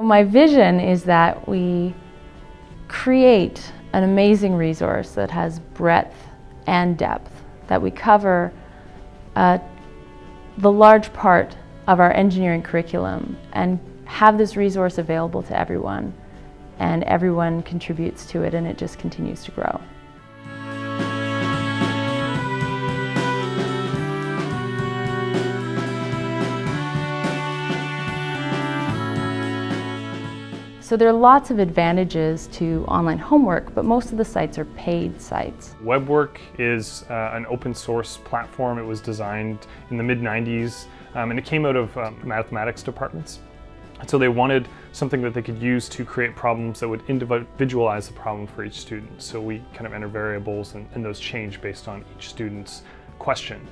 My vision is that we create an amazing resource that has breadth and depth, that we cover uh, the large part of our engineering curriculum and have this resource available to everyone and everyone contributes to it and it just continues to grow. So there are lots of advantages to online homework, but most of the sites are paid sites. WebWork is uh, an open source platform. It was designed in the mid-90s um, and it came out of um, mathematics departments. And so they wanted something that they could use to create problems that would individualize the problem for each student. So we kind of enter variables and, and those change based on each student's question.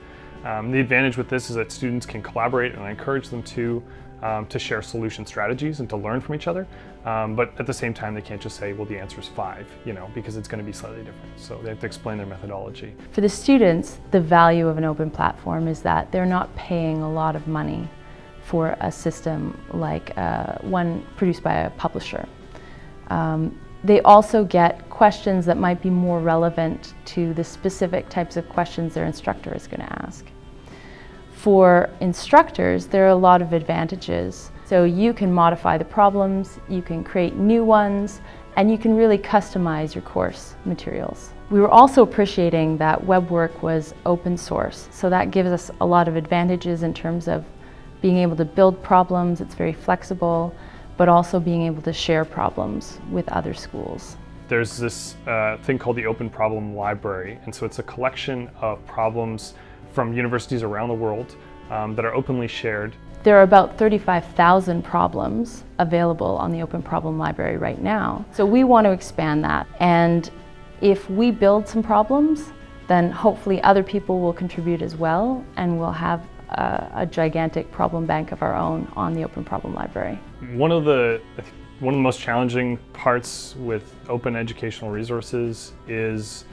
Um, the advantage with this is that students can collaborate and I encourage them to um, to share solution strategies and to learn from each other. Um, but at the same time, they can't just say, well, the answer is five, you know, because it's going to be slightly different. So they have to explain their methodology. For the students, the value of an open platform is that they're not paying a lot of money for a system like uh, one produced by a publisher. Um, they also get questions that might be more relevant to the specific types of questions their instructor is going to ask. For instructors, there are a lot of advantages. So you can modify the problems, you can create new ones, and you can really customize your course materials. We were also appreciating that WebWork was open source, so that gives us a lot of advantages in terms of being able to build problems, it's very flexible, but also being able to share problems with other schools. There's this uh, thing called the Open Problem Library, and so it's a collection of problems from universities around the world um, that are openly shared. There are about 35,000 problems available on the Open Problem Library right now. So we want to expand that. And if we build some problems, then hopefully other people will contribute as well and we'll have a, a gigantic problem bank of our own on the Open Problem Library. One of the one of the most challenging parts with open educational resources is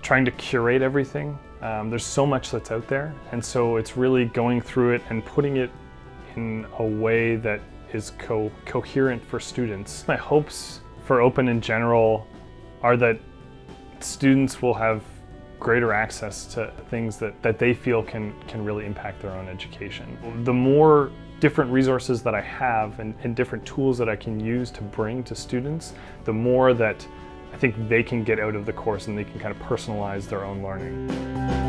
trying to curate everything um, there's so much that's out there, and so it's really going through it and putting it in a way that is co coherent for students. My hopes for open in general are that students will have greater access to things that, that they feel can, can really impact their own education. The more different resources that I have and, and different tools that I can use to bring to students, the more that I think they can get out of the course and they can kind of personalize their own learning.